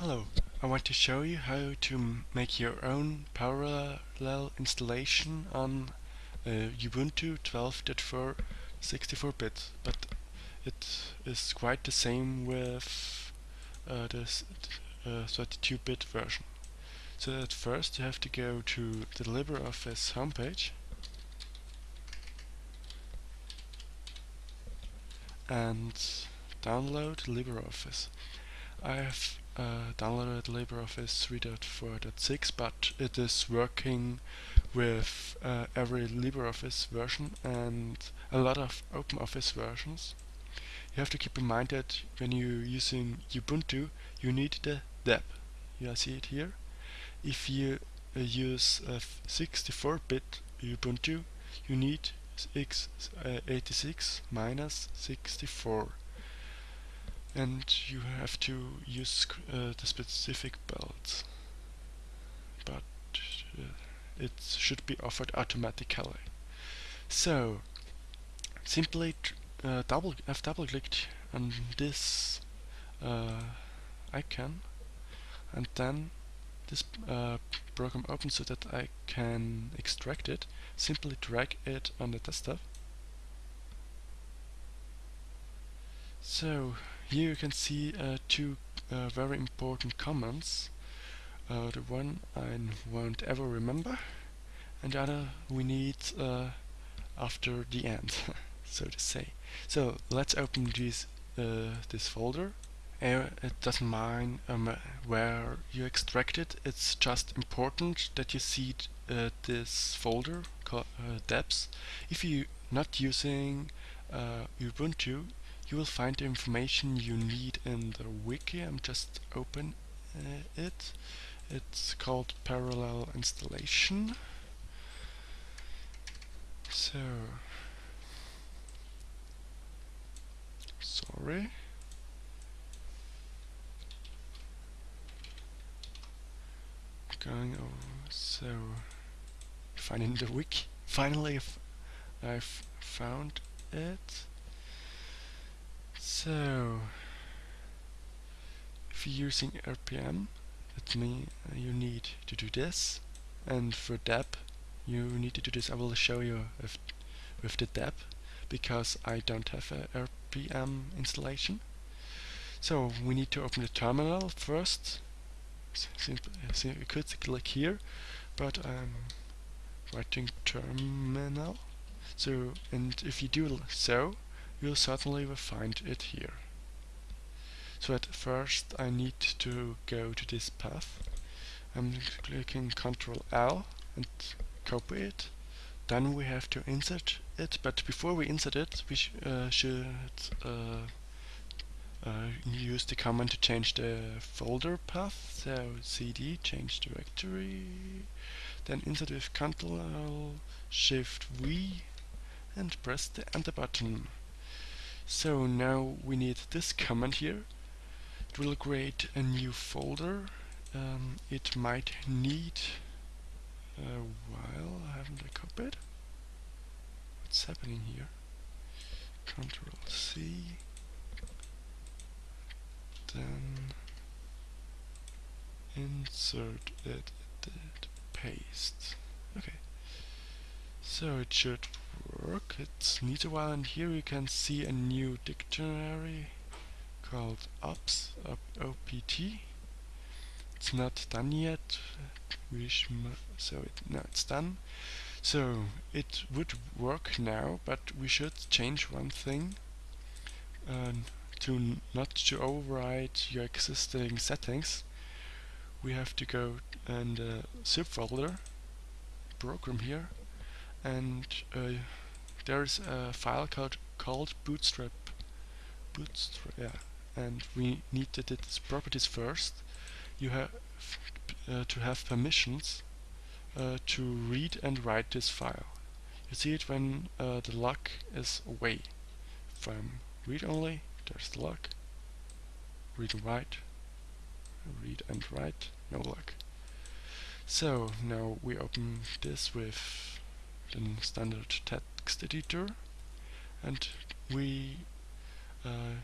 Hello, I want to show you how to make your own parallel installation on uh, Ubuntu 12.4 64-bit, but it is quite the same with uh, the 32-bit uh, version. So at first you have to go to the LibreOffice homepage and download LibreOffice. I have uh, downloaded LibreOffice 3.4.6 but it is working with uh, every LibreOffice version and a lot of OpenOffice versions. You have to keep in mind that when you're using Ubuntu you need the deb. You see it here. If you uh, use 64-bit Ubuntu you need x86 minus 64 and you have to use uh, the specific build but uh, it should be offered automatically. So simply uh, double I've double clicked on this uh, icon. And then this uh, program opens so that I can extract it. Simply drag it on the desktop. So here you can see uh, two uh, very important commands. Uh, the one I won't ever remember and the other we need uh, after the end, so to say. So let's open this, uh, this folder. Uh, it doesn't mind um, where you extract it, it's just important that you see this folder called debs. If you're not using Ubuntu, you will find the information you need in the wiki. I'm just open uh, it. It's called parallel installation. So sorry. Going over so finding the wiki. Finally I've found it. So, if you're using RPM, that means you need to do this, and for deb, you need to do this. I will show you with, with the deb, because I don't have a RPM installation. So we need to open the terminal first. Simple, so you could click here, but I'm writing terminal. So, and if you do so, you'll certainly find it here. So at first I need to go to this path. I'm clicking Ctrl L and copy it. Then we have to insert it, but before we insert it, we sh uh, should uh, uh, use the command to change the folder path. So cd change directory, then insert with Ctrl Shift V and press the enter button. So now we need this command here. It will create a new folder. Um, it might need a while. I haven't I copied? What's happening here? Control C. Then insert it, paste. Okay. So it should work. It needs a while and here you can see a new dictionary called OPS, OPT. It's not done yet, so it, no, it's done. So it would work now, but we should change one thing uh, to not to override your existing settings. We have to go in the subfolder program here and uh, there's a file called called bootstrap. Bootstrap yeah. And we need to its properties first. You have uh, to have permissions uh, to read and write this file. You see it when uh, the lock is away. From read only there's the lock. Read and write. Read and write no lock. So now we open this with the standard text editor. And we uh,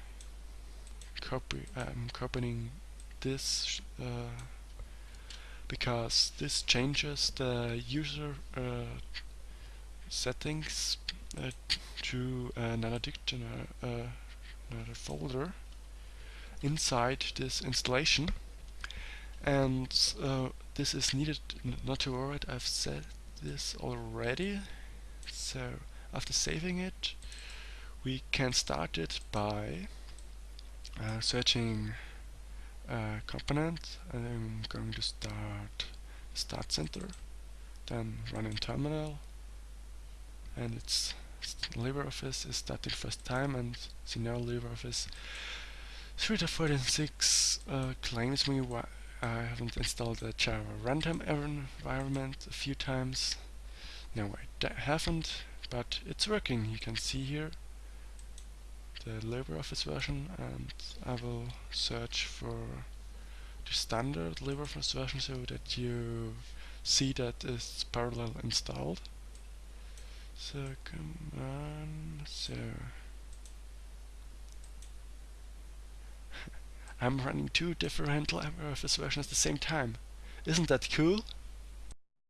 copy I'm copying this uh, because this changes the user uh, settings uh, to another dictionary, uh, another folder inside this installation. And uh, this is needed not to worry I've set this already. So after saving it we can start it by uh, searching a component and I'm going to start start center then run in terminal. And it's LibreOffice is starting first time and see now LibreOffice 3.46 uh, claims me I haven't installed a Java runtime environment a few times no I haven't but it's working you can see here the LibreOffice version and I will search for the standard LibreOffice version so that you see that it's parallel installed. So come on, so I'm running two different LibreOffice versions at the same time. Isn't that cool?